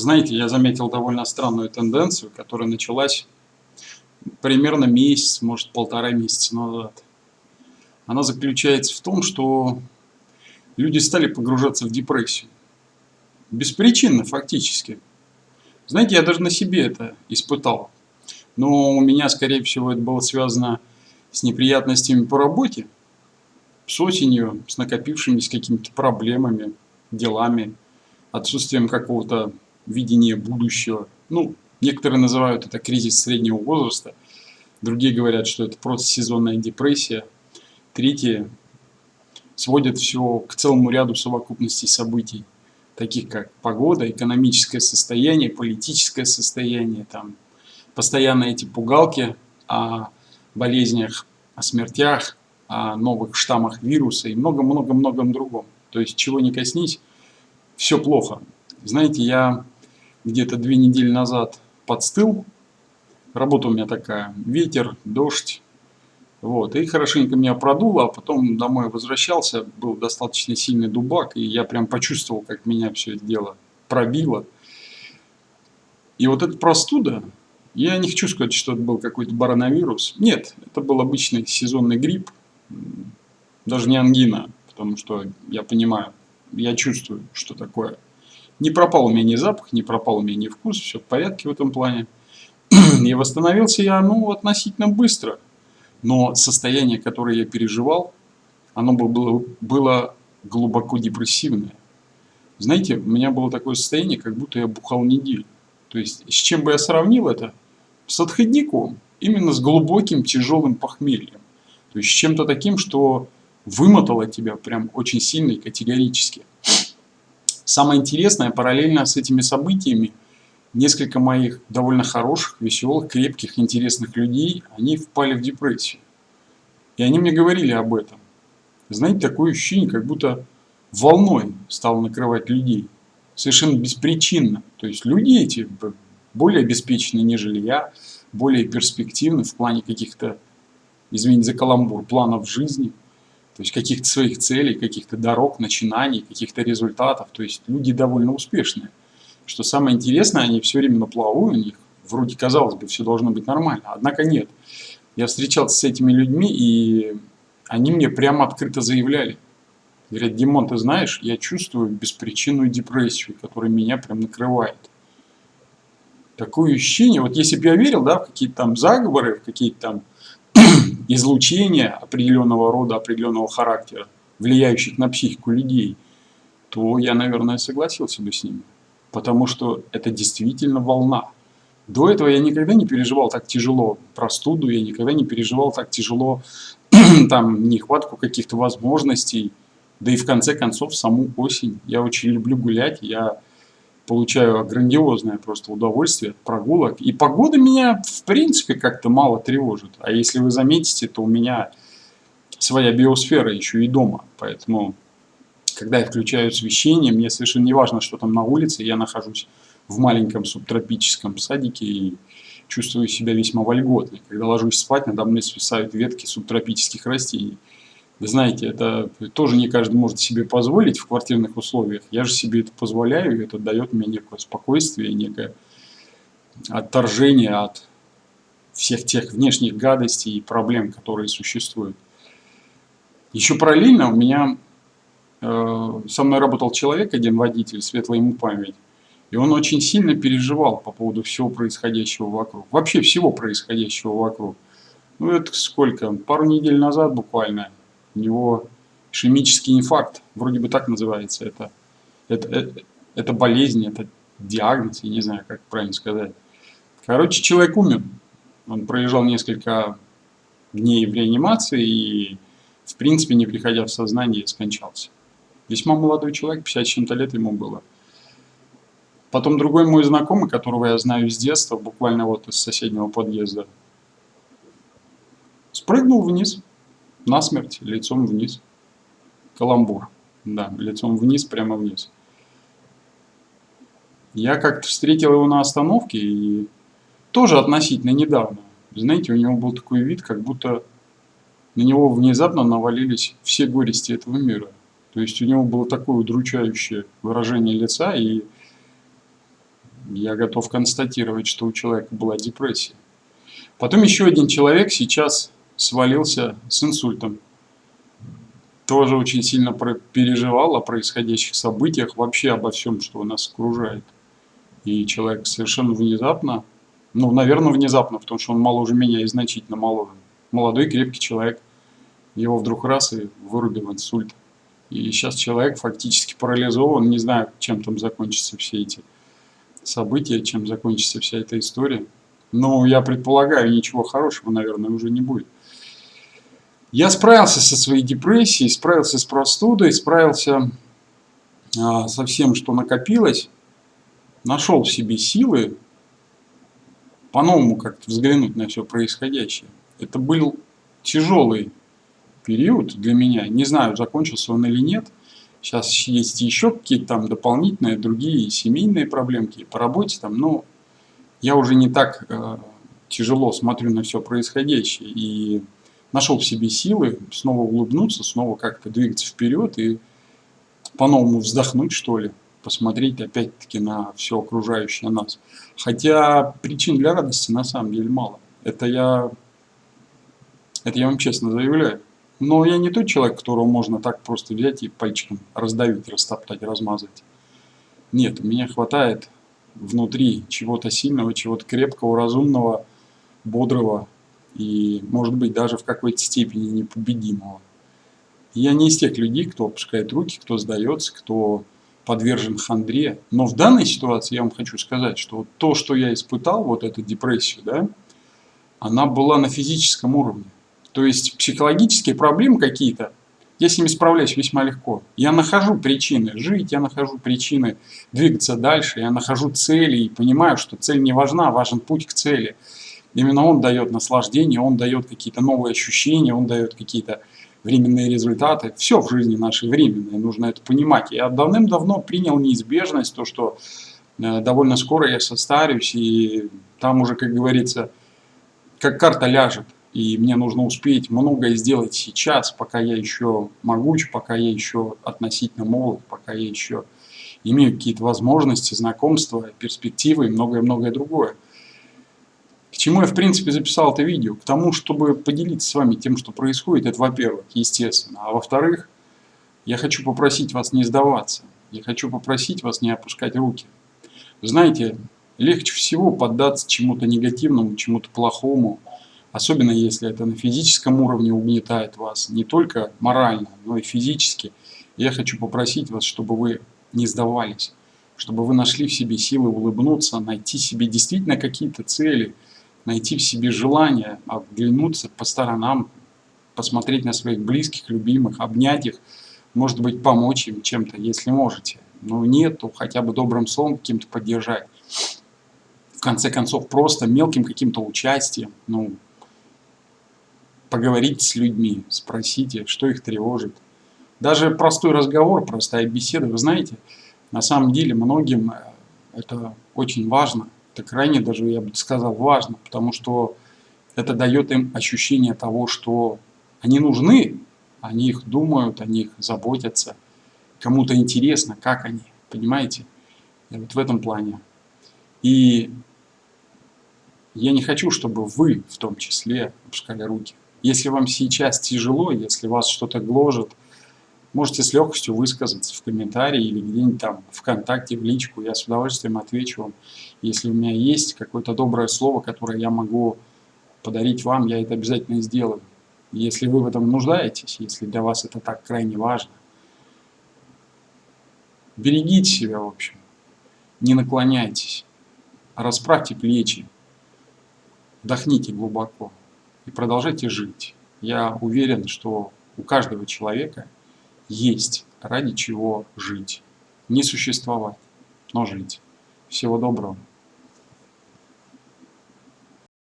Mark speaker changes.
Speaker 1: Знаете, я заметил довольно странную тенденцию, которая началась примерно месяц, может полтора месяца назад. Она заключается в том, что люди стали погружаться в депрессию. Беспричинно фактически. Знаете, я даже на себе это испытал. Но у меня, скорее всего, это было связано с неприятностями по работе, с осенью, с накопившимися какими-то проблемами, делами, отсутствием какого-то видения будущего. Ну, некоторые называют это кризис среднего возраста, другие говорят, что это просто сезонная депрессия, третьи сводят все к целому ряду совокупностей событий, таких как погода, экономическое состояние, политическое состояние, там, постоянно эти пугалки о болезнях, о смертях, о новых штаммах вируса и много-много-многом другом. То есть, чего не коснись, все плохо. Знаете, я где-то две недели назад подстыл. Работа у меня такая, ветер, дождь. Вот, и хорошенько меня продуло, а потом домой возвращался, был достаточно сильный дубак, и я прям почувствовал, как меня все это дело пробило. И вот эта простуда, я не хочу сказать, что это был какой-то бароновирус. Нет, это был обычный сезонный грипп, даже не ангина, потому что я понимаю, я чувствую, что такое не пропал у меня ни запах, не пропал у меня ни вкус, все в порядке в этом плане. И восстановился я, ну, относительно быстро. Но состояние, которое я переживал, оно было, было глубоко депрессивное. Знаете, у меня было такое состояние, как будто я бухал неделю. То есть, с чем бы я сравнил это? С отходником. Именно с глубоким, тяжелым похмельем. То есть, с чем-то таким, что вымотало тебя прям очень сильно и категорически. Самое интересное, параллельно с этими событиями, несколько моих довольно хороших, веселых, крепких, интересных людей, они впали в депрессию. И они мне говорили об этом. Знаете, такое ощущение, как будто волной стал накрывать людей. Совершенно беспричинно. То есть люди эти более обеспечены, нежели я, более перспективны в плане каких-то, извините за каламбур, планов жизни – то есть каких-то своих целей, каких-то дорог, начинаний, каких-то результатов. То есть люди довольно успешные. Что самое интересное, они все время на плаву, у них вроде казалось бы все должно быть нормально, однако нет. Я встречался с этими людьми, и они мне прямо открыто заявляли. Говорят, Димон, ты знаешь, я чувствую беспричинную депрессию, которая меня прям накрывает. Такое ощущение, вот если бы я верил да, в какие-то там заговоры, в какие-то там излучения определенного рода, определенного характера, влияющих на психику людей, то я, наверное, согласился бы с ними. Потому что это действительно волна. До этого я никогда не переживал так тяжело простуду, я никогда не переживал так тяжело там нехватку каких-то возможностей, да и в конце концов саму осень. Я очень люблю гулять, я получаю грандиозное просто удовольствие от прогулок. И погода меня, в принципе, как-то мало тревожит. А если вы заметите, то у меня своя биосфера еще и дома. Поэтому, когда я включаю освещение, мне совершенно не важно, что там на улице. Я нахожусь в маленьком субтропическом садике и чувствую себя весьма вольготно. Когда ложусь спать, надо мной свисают ветки субтропических растений. Вы знаете, это тоже не каждый может себе позволить в квартирных условиях. Я же себе это позволяю, и это дает мне некое спокойствие, некое отторжение от всех тех внешних гадостей и проблем, которые существуют. Еще параллельно у меня э, со мной работал человек, один водитель, светлая ему память. И он очень сильно переживал по поводу всего происходящего вокруг. Вообще всего происходящего вокруг. Ну это сколько? Пару недель назад буквально у него ишемический инфаркт, вроде бы так называется. Это, это, это, это болезнь, это диагноз, я не знаю, как правильно сказать. Короче, человек умер. Он пролежал несколько дней в реанимации и, в принципе, не приходя в сознание, скончался. Весьма молодой человек, 50 чем-то лет ему было. Потом другой мой знакомый, которого я знаю с детства, буквально вот из соседнего подъезда, спрыгнул вниз насмерть, лицом вниз. Каламбур. Да, лицом вниз, прямо вниз. Я как-то встретил его на остановке и тоже относительно недавно. Знаете, у него был такой вид, как будто на него внезапно навалились все горести этого мира. То есть у него было такое удручающее выражение лица, и я готов констатировать, что у человека была депрессия. Потом еще один человек сейчас свалился с инсультом. Тоже очень сильно переживал о происходящих событиях, вообще обо всем, что нас окружает. И человек совершенно внезапно, ну, наверное, внезапно, потому что он моложе меня и значительно моложе. Молодой, крепкий человек. Его вдруг раз и вырубил инсульт. И сейчас человек фактически парализован, не знаю, чем там закончатся все эти события, чем закончится вся эта история. Но я предполагаю, ничего хорошего, наверное, уже не будет. Я справился со своей депрессией, справился с простудой, справился а, со всем, что накопилось. Нашел в себе силы по-новому как-то взглянуть на все происходящее. Это был тяжелый период для меня. Не знаю, закончился он или нет. Сейчас есть еще какие-то там дополнительные, другие семейные проблемки по работе там, но я уже не так э, тяжело смотрю на все происходящее и нашел в себе силы снова улыбнуться, снова как-то двигаться вперед и по-новому вздохнуть, что ли, посмотреть опять-таки на все окружающее нас. Хотя причин для радости на самом деле мало. Это я, это я вам честно заявляю. Но я не тот человек, которого можно так просто взять и пальчиком раздавить, растоптать, размазать. Нет, меня хватает внутри чего-то сильного, чего-то крепкого, разумного, бодрого и, может быть, даже в какой-то степени непобедимого. Я не из тех людей, кто опускает руки, кто сдается, кто подвержен хандре. Но в данной ситуации я вам хочу сказать, что то, что я испытал, вот эту депрессию, да, она была на физическом уровне. То есть психологические проблемы какие-то, я с ними справляюсь весьма легко. Я нахожу причины жить, я нахожу причины двигаться дальше, я нахожу цели и понимаю, что цель не важна, важен путь к цели. Именно он дает наслаждение, он дает какие-то новые ощущения, он дает какие-то временные результаты. Все в жизни нашей временное, нужно это понимать. Я давным-давно принял неизбежность, то, что э, довольно скоро я состарюсь, и там уже, как говорится, как карта ляжет и мне нужно успеть многое сделать сейчас, пока я еще могуч, пока я еще относительно молод, пока я еще имею какие-то возможности, знакомства, перспективы и многое-многое другое. К чему я, в принципе, записал это видео? К тому, чтобы поделиться с вами тем, что происходит, это во-первых, естественно. А во-вторых, я хочу попросить вас не сдаваться. Я хочу попросить вас не опускать руки. Знаете, легче всего поддаться чему-то негативному, чему-то плохому, Особенно если это на физическом уровне угнетает вас, не только морально, но и физически. Я хочу попросить вас, чтобы вы не сдавались, чтобы вы нашли в себе силы улыбнуться, найти себе действительно какие-то цели, найти в себе желание оглянуться по сторонам, посмотреть на своих близких, любимых, обнять их, может быть, помочь им чем-то, если можете. Но нет, то хотя бы добрым словом каким-то поддержать. В конце концов, просто мелким каким-то участием, ну, поговорите с людьми, спросите, что их тревожит. Даже простой разговор, простая беседа, вы знаете, на самом деле многим э, это очень важно, это крайне даже, я бы сказал, важно, потому что это дает им ощущение того, что они нужны, они их думают, они их заботятся, кому-то интересно, как они, понимаете? И вот в этом плане. И я не хочу, чтобы вы в том числе опускали руки. Если вам сейчас тяжело, если вас что-то гложет, можете с легкостью высказаться в комментарии или где-нибудь там ВКонтакте, в личку. Я с удовольствием отвечу вам. Если у меня есть какое-то доброе слово, которое я могу подарить вам, я это обязательно сделаю. Если вы в этом нуждаетесь, если для вас это так крайне важно, берегите себя, в общем. Не наклоняйтесь. Расправьте плечи. Вдохните глубоко и продолжайте жить. Я уверен, что у каждого человека есть ради чего жить. Не существовать, но жить. Всего доброго.